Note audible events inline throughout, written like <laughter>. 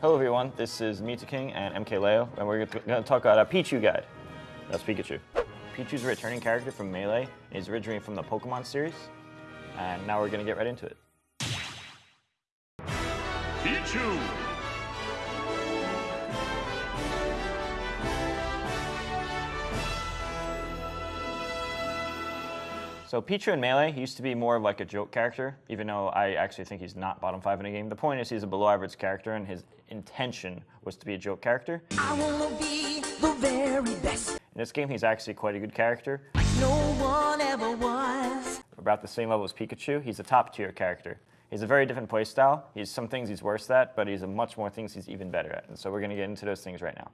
Hello everyone, this is Mew2King and MKLeo, and we're going to talk about a Pichu guide. That's Pikachu. Pichu's a returning character from Melee. He's originally from the Pokemon series, and now we're going to get right into it. Pichu! So Pichu in Melee, used to be more of like a joke character, even though I actually think he's not bottom five in the game. The point is he's a below average character, and his intention was to be a joke character. I wanna be the very best. In this game, he's actually quite a good character. No one ever was. About the same level as Pikachu, he's a top tier character. He's a very different playstyle. He's some things he's worse at, but he's a much more things he's even better at. And so we're gonna get into those things right now.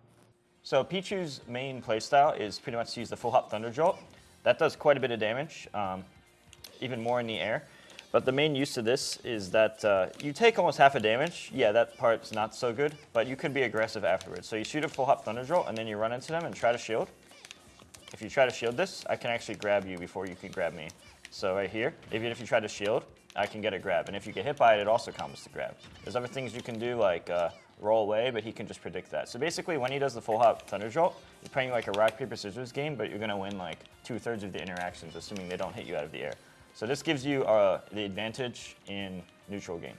So Pichu's main playstyle is pretty much to use the full hop Thunder Jolt. That does quite a bit of damage, um, even more in the air. But the main use of this is that uh, you take almost half a damage. Yeah, that part's not so good, but you can be aggressive afterwards. So you shoot a full hop Thunder Jolt, and then you run into them and try to shield. If you try to shield this, I can actually grab you before you can grab me. So right here, even if you try to shield, I can get a grab. And if you get hit by it, it also counts the grab. There's other things you can do like uh, roll away, but he can just predict that. So basically, when he does the full hop Thunder Jolt, you're playing like a rock, paper, scissors game, but you're gonna win like two thirds of the interactions, assuming they don't hit you out of the air. So this gives you uh, the advantage in neutral game.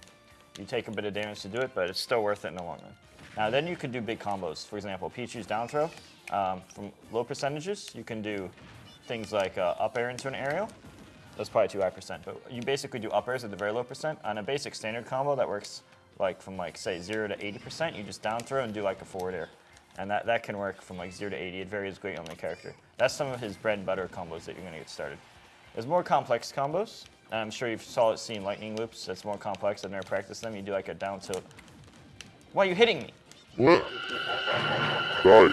You take a bit of damage to do it, but it's still worth it in the long run. Now then you can do big combos. For example, Pichu's down throw. Um, from low percentages, you can do things like uh, up air into an aerial. That's probably too high percent, but you basically do up airs at the very low percent. On a basic standard combo that works like from like say zero to 80%, you just down throw and do like a forward air. And that, that can work from like zero to 80. It varies greatly on the character. That's some of his bread and butter combos that you're gonna get started. There's more complex combos. And I'm sure you've saw it seen lightning loops. That's more complex. I've never practiced them. You do like a down tilt. Why are you hitting me? What? Die.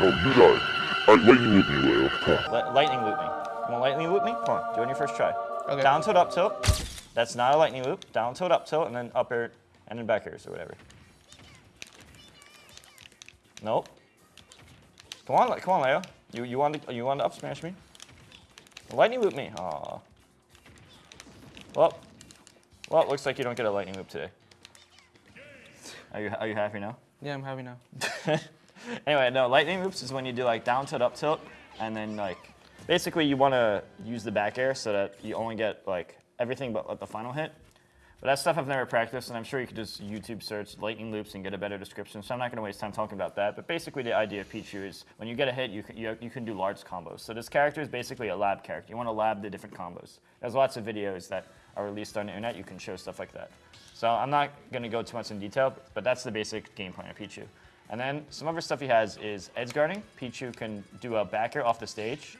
No, you die. Alright, lightning loop me, Leo. Come on. Li- lightning loop me. You want lightning loop me? Come on, do it on your first try. Okay. Down tilt, up tilt. That's not a lightning loop. Down tilt, up tilt, and then up air, and then back airs or whatever. Nope. Come on, come on, Leo. You you want to you want to up smash me? Lightning loop me. Aw. Well, well, it looks like you don't get a lightning loop today. Are you are you happy now? Yeah, I'm happy now. <laughs> anyway, no, lightning loops is when you do like down tilt, up tilt, and then like basically you want to use the back air so that you only get like everything but like, the final hit. But that's stuff I've never practiced, and I'm sure you could just YouTube search lightning loops and get a better description. So I'm not going to waste time talking about that. But basically, the idea of Pichu is when you get a hit, you can, you, you can do large combos. So this character is basically a lab character. You want to lab the different combos. There's lots of videos that are released on the internet. You can show stuff like that. So I'm not going to go too much in detail, but that's the basic game plan of Pichu. And then some other stuff he has is edge guarding. Pichu can do a back air off the stage.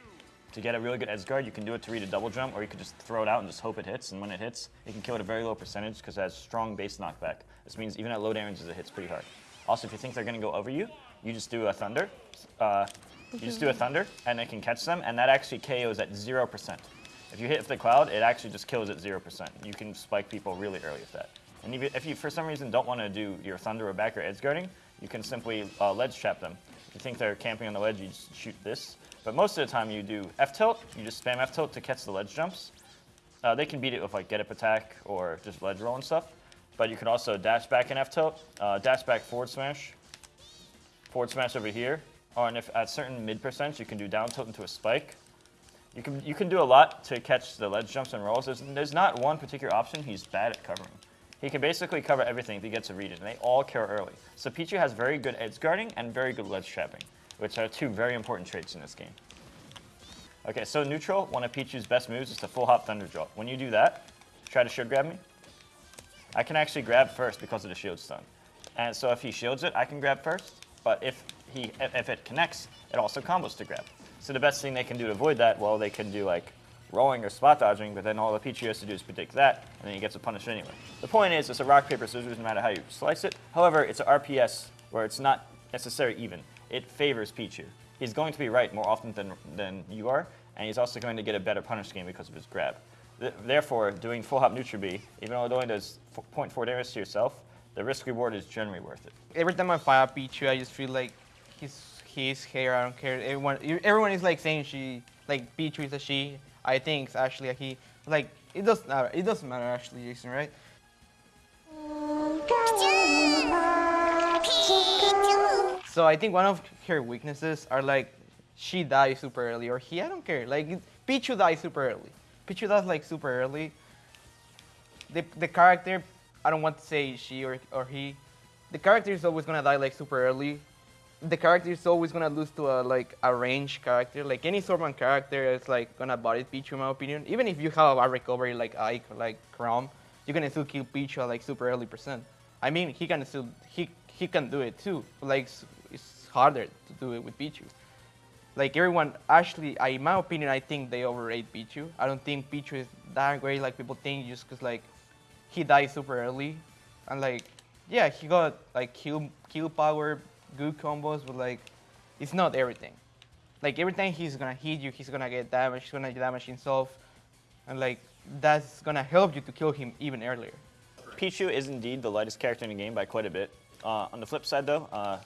To get a really good edge guard, you can do it to read a double jump, or you could just throw it out and just hope it hits. And when it hits, you can kill at a very low percentage because it has strong base knockback. This means even at low damages, it hits pretty hard. Also, if you think they're going to go over you, you just do a thunder. Uh, you just do a thunder, and it can catch them, and that actually KOs at 0%. If you hit the cloud, it actually just kills at 0%. You can spike people really early with that. And if you, if you for some reason, don't want to do your thunder or back or edge guarding, you can simply uh, ledge trap them. If you think they're camping on the ledge, you just shoot this. But most of the time you do F tilt, you just spam F tilt to catch the ledge jumps. Uh, they can beat it with like get up attack or just ledge roll and stuff. But you can also dash back in F tilt, uh, dash back forward smash, forward smash over here. Or and if at certain mid percents, you can do down tilt into a spike. You can you can do a lot to catch the ledge jumps and rolls. There's, there's not one particular option he's bad at covering. He can basically cover everything if he gets a read it, and they all kill early. So Pichu has very good edge guarding and very good ledge trapping, which are two very important traits in this game. Okay, so neutral, one of Pichu's best moves is the full hop thunder jolt. When you do that, try to shield grab me. I can actually grab first because of the shield stun. And so if he shields it, I can grab first. But if he if it connects, it also combos to grab. So the best thing they can do to avoid that, well, they can do like rolling or spot dodging, but then all the Pichu has to do is predict that, and then he gets a punish anyway. The point is, it's a rock, paper, scissors no matter how you slice it. However, it's an RPS where it's not necessarily even. It favors Pichu. He's going to be right more often than, than you are, and he's also going to get a better punish game because of his grab. Th therefore, doing full hop neutral B, even though it only does 0.4 damage to yourself, the risk reward is generally worth it. Every time I fire Pichu, I just feel like he's his hair. I don't care. Everyone, everyone is like saying she, like Pichu is a she. I think actually he. Like it doesn't matter. Uh, it doesn't matter actually, Jason, right? So I think one of her weaknesses are like she dies super early, or he, I don't care. Like Pichu dies super early. Pichu dies like super early. The the character, I don't want to say she or or he. The character is always gonna die like super early. The character is always gonna lose to a like a ranged character. Like any Swordman character is like gonna body Pichu in my opinion. Even if you have a recovery like Ike like Chrom, you're gonna still kill Pichu at like super early percent. I mean he can still he he can do it too. Like it's harder to do it with Pichu. Like everyone actually I in my opinion I think they overrate Pichu. I don't think Pichu is that great like people think just cause like he died super early. And like yeah, he got like kill kill power, good combos, but like it's not everything. Like every time he's gonna hit you, he's gonna get damage, he's gonna damage himself, and like that's gonna help you to kill him even earlier. Pichu is indeed the lightest character in the game by quite a bit. Uh, on the flip side, though, uh,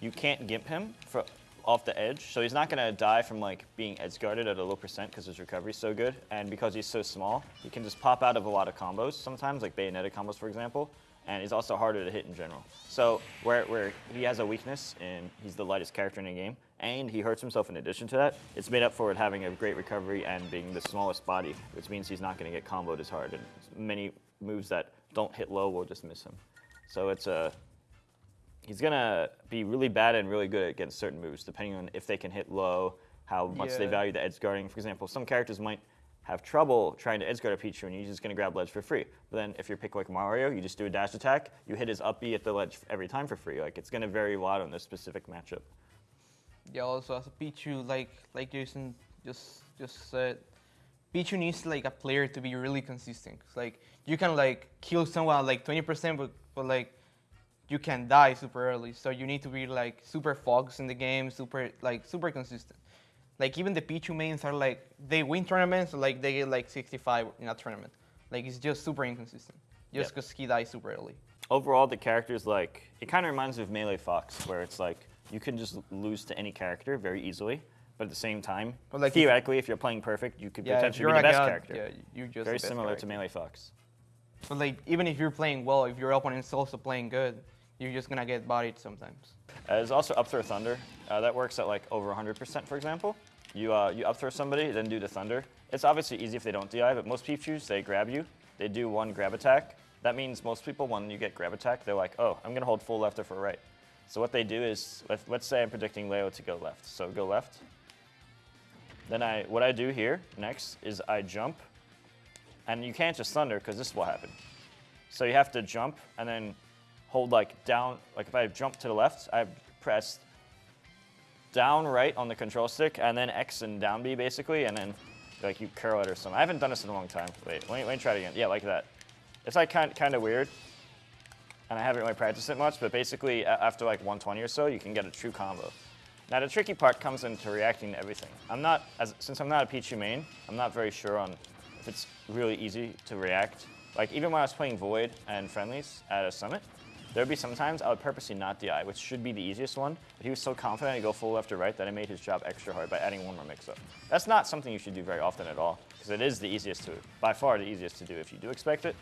you can't gimp him for, off the edge, so he's not gonna die from like being edge guarded at a low percent because his recovery's so good, and because he's so small, he can just pop out of a lot of combos sometimes, like Bayonetta combos, for example. And he's also harder to hit in general. So where, where he has a weakness and he's the lightest character in the game, and he hurts himself in addition to that, it's made up for it having a great recovery and being the smallest body, which means he's not going to get comboed as hard. And many moves that don't hit low will just miss him. So it's a he's gonna be really bad and really good against certain moves, depending on if they can hit low, how much they value the edge guarding. For example, some characters might have trouble trying to edge a Pichu, and you're just gonna grab ledge for free. But then if you're pick like Mario, you just do a dash attack, you hit his up B at the ledge every time for free. Like it's gonna vary a lot on this specific matchup. Yeah, also as a Pichu, like like Jason just just said, Pichu needs like a player to be really consistent. like you can like kill someone like 20%, but but like you can die super early. So you need to be like super focused in the game, super like super consistent. Like even the Pichu mains are like they win tournaments, like they get like 65 in a tournament. Like it's just super inconsistent, just Yep. because he dies super early. Overall, the character's like it kind of reminds me of Melee Fox, where it's like you can just lose to any character very easily, but at the same time, like, theoretically, if, you're playing perfect, you could Yeah, potentially be the best god, character. yeah, you're just very similar character. to Melee Fox. But like even if you're playing well, if your opponent's also playing good, you're just gonna get bodied sometimes. Uh, there's also up throw thunder. Uh, that works at like over 100%, for example. You uh, you up throw somebody, then do the thunder. It's obviously easy if they don't DI, but most Pichus, they grab you. They do one grab attack. That means most people, when you get grab attack, they're like, oh, I'm gonna hold full left or for right. So what they do is, let- let's say I'm predicting Leo to go left. So go left. Then I, what I do here next is I jump, and you can't just thunder because this will happen. So you have to jump and then hold like down, like if I jump to the left, I press down right on the control stick and then X and down B basically, and then like you curl it or something. I haven't done this in a long time. Wait, let me, let me try it again. Yeah, like that. It's like kind, kind of weird, and I haven't really practiced it much, but basically after like 120 or so, you can get a true combo. Now the tricky part comes into reacting to everything. I'm not, as, since I'm not a Pichu main, I'm not very sure on if it's really easy to react. Like even when I was playing Void and friendlies at a summit, there would be sometimes I would purposely not DI, which should be the easiest one. But he was so confident to go full left or right that I made his job extra hard by adding one more mix-up. That's not something you should do very often at all, because it is the easiest to, by far the easiest to do if you do expect it.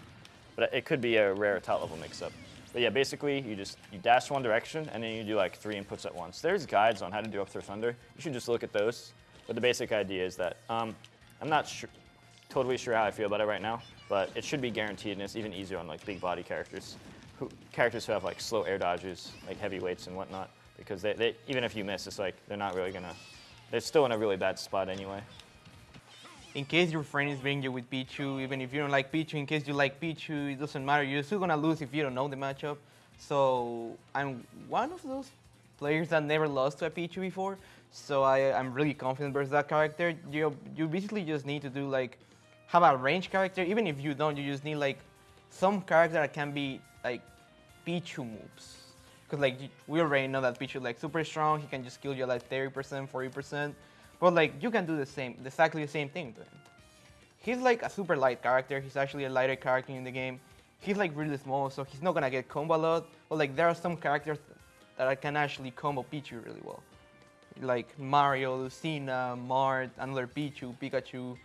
But it could be a rare top level mix-up. But yeah, basically you just you dash one direction and then you do like three inputs at once. There's guides on how to do up through thunder. You should just look at those. But the basic idea is that um, I'm not sure, totally sure how I feel about it right now, but it should be guaranteed and it's even easier on like big body characters, who, characters who have like slow air dodges, like heavyweights and whatnot. Because they, they even if you miss, it's like they're not really gonna. They're still in a really bad spot anyway. in case your friend is bringing you with Pichu, even if you don't like Pichu, in case you like Pichu, it doesn't matter. You're still gonna lose if you don't know the matchup. So I'm one of those players that never lost to a Pichu before. So I, I'm really confident versus that character. You you basically just need to do like have a range character. Even if you don't, you just need like some character that can be like Pichu moves. Cause like we already know that Pichu like super strong. He can just kill you like 30%, 40%. But like you can do the same, exactly the same thing to him. He's like a super light character. He's actually a lighter character in the game. He's like really small, so he's not gonna get combo a lot. But like there are some characters that I can actually combo Pichu really well. Like Mario, Lucina, Marth, another Pichu, Pikachu,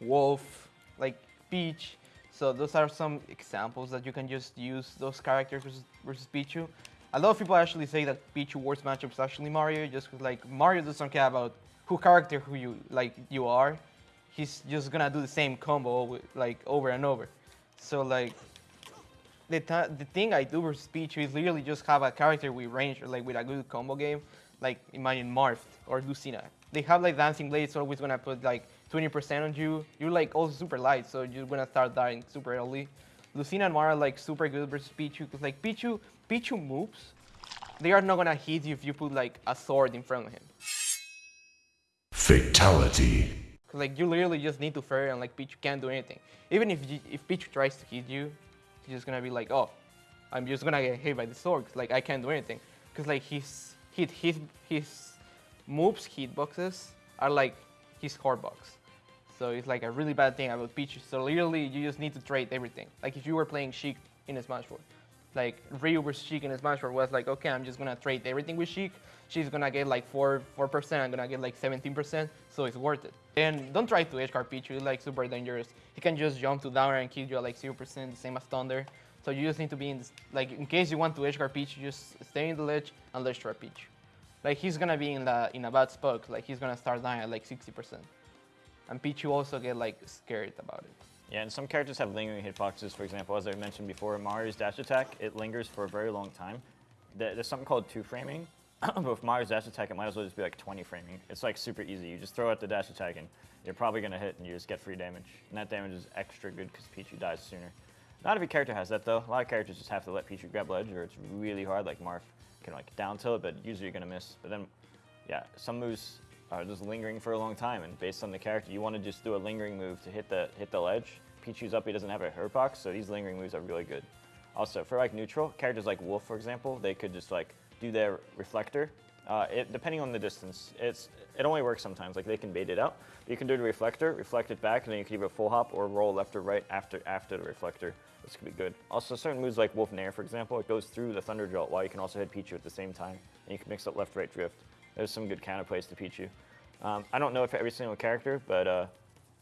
Wolf, like Peach. So those are some examples that you can just use those characters versus, versus Pichu. a lot of people actually say that Pichu worst matchup is actually Mario, just 'cause, like Mario doesn't care about who character who you like you are. He's just gonna do the same combo like over and over. So like the the thing I do versus Pichu is literally just have a character with range, or, like with a good combo game, like imagine Marth or Lucina. They have like dancing blades, always gonna put like 20% on you. You're like also super light, so you're gonna start dying super early. Lucina and Marth are like super good versus Pichu, because like Pichu, Pichu moves, they are not gonna hit you if you put like a sword in front of him. Fatality. 'Cause, like you literally just need to fair and like Pichu can't do anything. Even if you, if Pichu tries to hit you, he's just gonna be like, oh, I'm just gonna get hit by the sword. 'cause, like I can't do anything. Cause like his hit his his moves hitboxes are like his core box. So it's like a really bad thing I will about Pichu. So literally you just need to trade everything. Like if you were playing Sheik in Smash Bros. Like Ryu versus Sheik in Smash Bros. was like, okay, I'm just gonna trade everything with Sheik. She's gonna get like four four percent. I'm gonna get like 17%. So it's worth it. And don't try to edge guard Pichu. It's like super dangerous. He can just jump to down and kill you at like 0%, the same as Thunder. So you just need to be in this, like in case you want to edge guard Pichu, just stay in the ledge and ledge trap Pichu. Like he's gonna be in the in a bad spot. Like he's gonna start dying at like 60%. And Pichu also get like scared about it. Yeah, and some characters have lingering hitboxes. For example, as I mentioned before, Mario's dash attack, it lingers for a very long time. There's something called two framing. <clears throat> but with Mario's dash attack, it might as well just be like 20 framing. It's like super easy. You just throw out the dash attack and you're probably going to hit and you just get free damage. And that damage is extra good because Pichu dies sooner. Not every character has that though. A lot of characters just have to let Pichu grab ledge or it's really hard, like Marth can like down tilt, but usually you're going to miss. But then, yeah, some moves are just lingering for a long time, and based on the character, you want to just do a lingering move to hit the hit the ledge. Pichu's up, he doesn't have a hurt box, so these lingering moves are really good. Also, for like neutral characters like Wolf, for example, they could just like do their reflector. Uh, it, depending on the distance, it's it only works sometimes. Like they can bait it out. You can do the reflector, reflect it back, and then you can either full hop or roll left or right after after the reflector. This could be good. Also, certain moves like Wolf Nair, for example, it goes through the Thunder Jolt while you can also hit Pichu at the same time, and you can mix up left-right drift. There's some good counterplays to Pichu. Um, I don't know if every single character, but uh,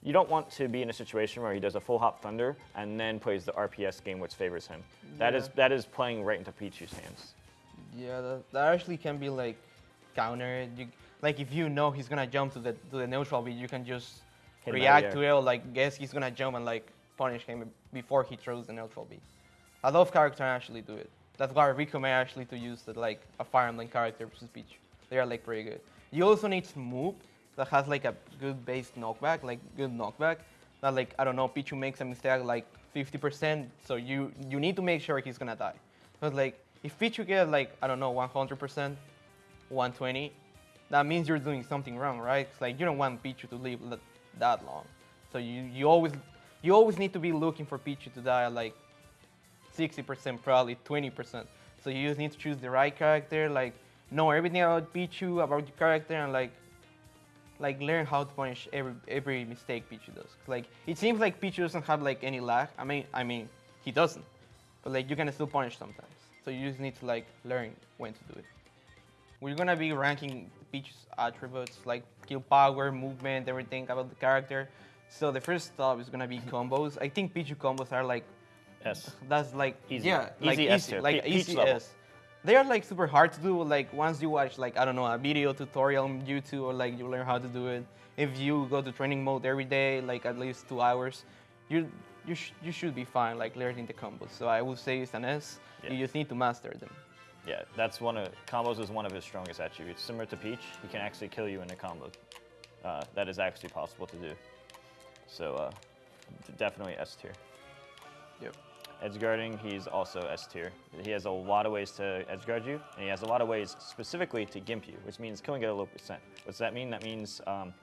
you don't want to be in a situation where he does a full hop Thunder and then plays the RPS game which favors him. That is Yeah. that is playing right into Pichu's hands. Yeah, that, that actually can be like counter. You, like if you know he's gonna jump to the to the neutral B, you can just Hit him out of react to it. Or, like guess he's gonna jump and like punish him before he throws the neutral B. A lot of characters actually do it. That's why I recommend actually to use the, like a Fire Emblem character versus Pichu. They are like pretty good. You also need Smoop that has like a good base knockback, like good knockback. That like I don't know, Pichu makes a mistake like 50%, so you you need to make sure he's gonna die. But like if Pichu gets like I don't know 100%, 120, that means you're doing something wrong, right? It's like you don't want Pichu to live that long. So you, you always you always need to be looking for Pichu to die like 60%, probably 20%. So you just need to choose the right character, like know everything about Pichu, about your character, and like like learn how to punish every every mistake Pichu does. Like it seems like Pichu doesn't have like any lag. I mean I mean he doesn't, but like you can still punish sometimes. So you just need to like learn when to do it. We're gonna be ranking Pichu's attributes like kill power, movement, everything about the character. So the first stop is gonna be <laughs> combos. I think Pichu combos are like Yes. that's like Easy. yeah, like Easy S tier. like peach easy. S. They are like super hard to do. Like once you watch like I don't know a video tutorial on YouTube or like you learn how to do it. If you go to training mode every day, like at least two hours, you you sh- you should be fine like learning the combos. So I would say it's an S. Yeah. You just need to master them. Yeah, that's one of combos is one of his strongest attributes. Similar to Peach, he can actually kill you in a combo. Uh, that is actually possible to do. So uh, definitely S tier. Yep. Edge guarding, he's also S tier. He has a lot of ways to edge guard you, and he has a lot of ways specifically to gimp you, which means killing at a low percent. What's that mean? That means um,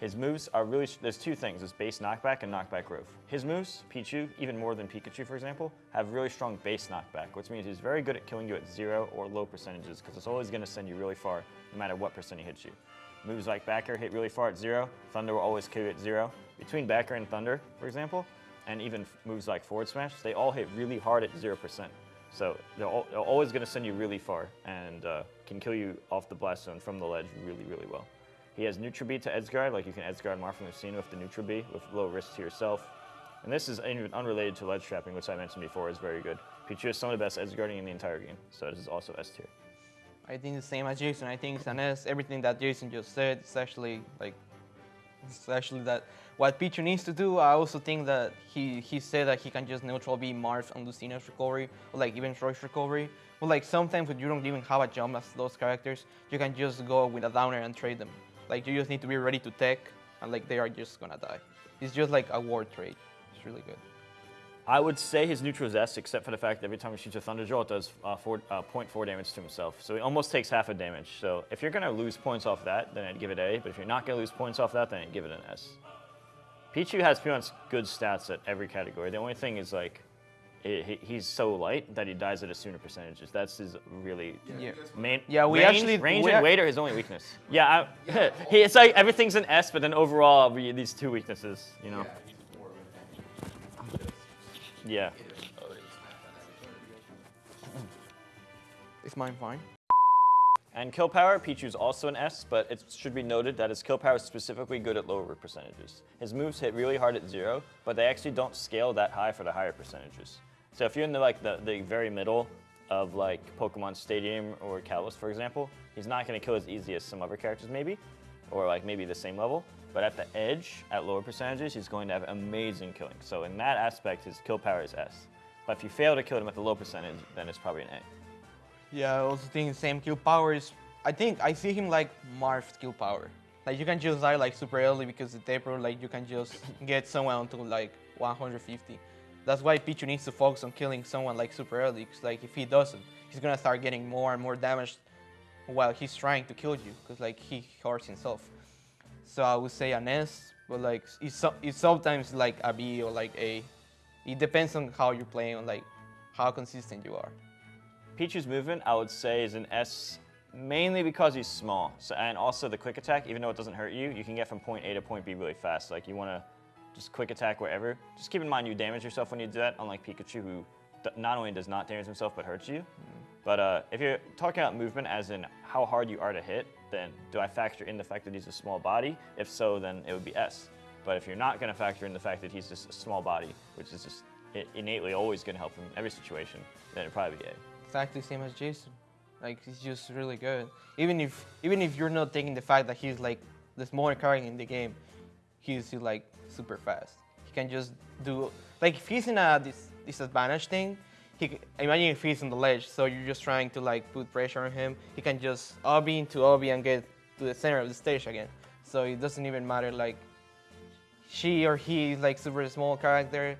his moves are really, there's two things, his base knockback and knockback growth. His moves, Pichu, even more than Pikachu for example, have really strong base knockback, which means he's very good at killing you at zero or low percentages, because it's always gonna send you really far, no matter what percent he hits you. Moves like back air hit really far at zero, Thunder will always kill you at zero. Between back air and Thunder, for example, and even moves like forward smash, they all hit really hard at zero percent. So they're, al- they're always gonna send you really far and uh, can kill you off the blast zone from the ledge really, really well. He has neutral B to edge guard, like you can edge guard Marth and Lucina with the neutral B with low risk to yourself. And this is even unrelated to ledge trapping, which I mentioned before is very good. Pichu is some of the best edge guarding in the entire game, so this is also S tier. I think the same as Jason. I think it's an S. Everything that Jason just said, is actually like, it's actually that what Pichu needs to do. I also think that he he said that he can just neutral B Marth and Lucina's recovery, or like even Roy's recovery. But like sometimes when you don't even have a jump as those characters, you can just go with a downer and trade them. Like you just need to be ready to tech, and like they are just gonna die. It's just like a war trade. It's really good. I would say his neutral is S, except for the fact that every time he shoots a Thunder Jolt, it does uh, four, uh, 0.4 damage to himself. So he almost takes half a damage. So if you're going to lose points off that, then I'd give it A. But if you're not going to lose points off that, then I'd give it an S. Pichu has pretty much good stats at every category. The only thing is like, he, he- he's so light that he dies at a sooner percentages. That's his really Yeah. main. Yeah, we range, actually- range we and ac- weight are his only weakness. <laughs> Yeah, I, <laughs> he, it's like everything's an S, but then overall we, these two weaknesses, you know. Yeah. Is mine fine? And kill power, Pichu's also an S, but it should be noted that his kill power is specifically good at lower percentages. His moves hit really hard at zero, but they actually don't scale that high for the higher percentages. So if you're in the like the, the very middle of like Pokemon Stadium or Kalos, for example, he's not going to kill as easy as some other characters maybe, or like maybe the same level. But at the edge, at lower percentages, he's going to have amazing killing. So in that aspect, his kill power is S. But if you fail to kill him at the low percentage, then it's probably an A. Yeah, I also think same kill power is. I think I see him like Marth's kill power. Like you can just die like super early because the taper, like you can just <laughs> get someone to like 150. That's why Pichu needs to focus on killing someone like super early. Cause like if he doesn't, he's gonna start getting more and more damage while he's trying to kill you. Cause like he hurts himself. So I would say an S, but like it's, so, it's sometimes like a B or like A. It depends on how you're playing, on like how consistent you are. Pichu's movement, I would say, is an S mainly because he's small. So, and also the quick attack, even though it doesn't hurt you, you can get from point A to point B really fast. Like you want to just quick attack wherever. Just keep in mind you damage yourself when you do that, unlike Pikachu, who not only does not damage himself but hurts you. But uh, if you're talking about movement as in how hard you are to hit, then do I factor in the fact that he's a small body? If so, then it would be S. But if you're not going to factor in the fact that he's just a small body, which is just innately always going to help him in every situation, then it'd probably be A. exactly same as Jason. Like he's just really good. Even if even if you're not taking the fact that he's like the smaller character in the game, he's like super fast. He can just do like if he's in a dis- disadvantage thing, he imagine if he's on the ledge, so you're just trying to like put pressure on him. He can just obby into obby and get to the center of the stage again. So it doesn't even matter like she or he is like super small character,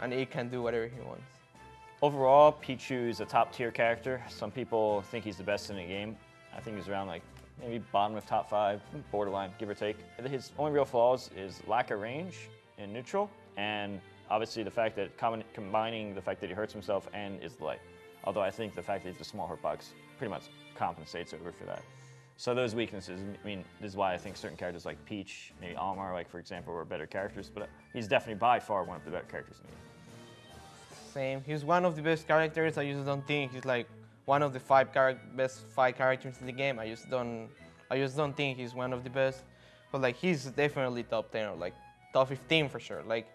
and he can do whatever he wants. Overall, Pichu is a top tier character. Some people think he's the best in the game. I think he's around like maybe bottom of top five, borderline, give or take. His only real flaws is lack of range in neutral, and obviously the fact that combin- combining the fact that he hurts himself and is light. Although I think the fact that he's a small hitbox pretty much compensates over for that. So those weaknesses, I mean, this is why I think certain characters like Peach, maybe Olimar, like for example, were better characters. But he's definitely by far one of the better characters in the game. Same. He's one of the best characters. I just don't think he's like one of the five best five characters in the game. I just don't. I just don't think he's one of the best. But like he's definitely top ten or like top 15 for sure. Like,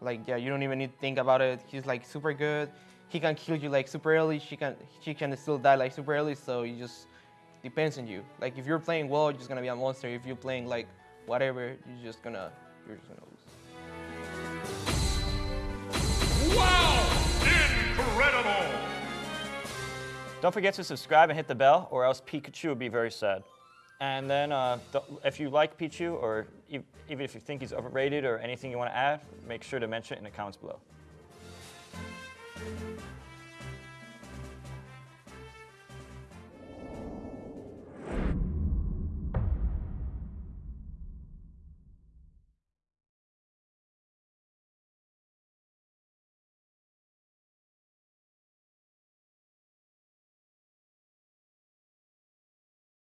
like yeah, you don't even need to think about it. He's like super good. He can kill you like super early. She can she can still die like super early. So it just depends on you. Like if you're playing well, you're just gonna be a monster. If you're playing like whatever, you're just gonna you're just gonna lose. Wow! Incredible! Don't forget to subscribe and hit the bell, or else Pikachu will be very sad. And then, uh, th- if you like Pichu, or even if you think he's overrated or anything you want to add, make sure to mention it in the comments below.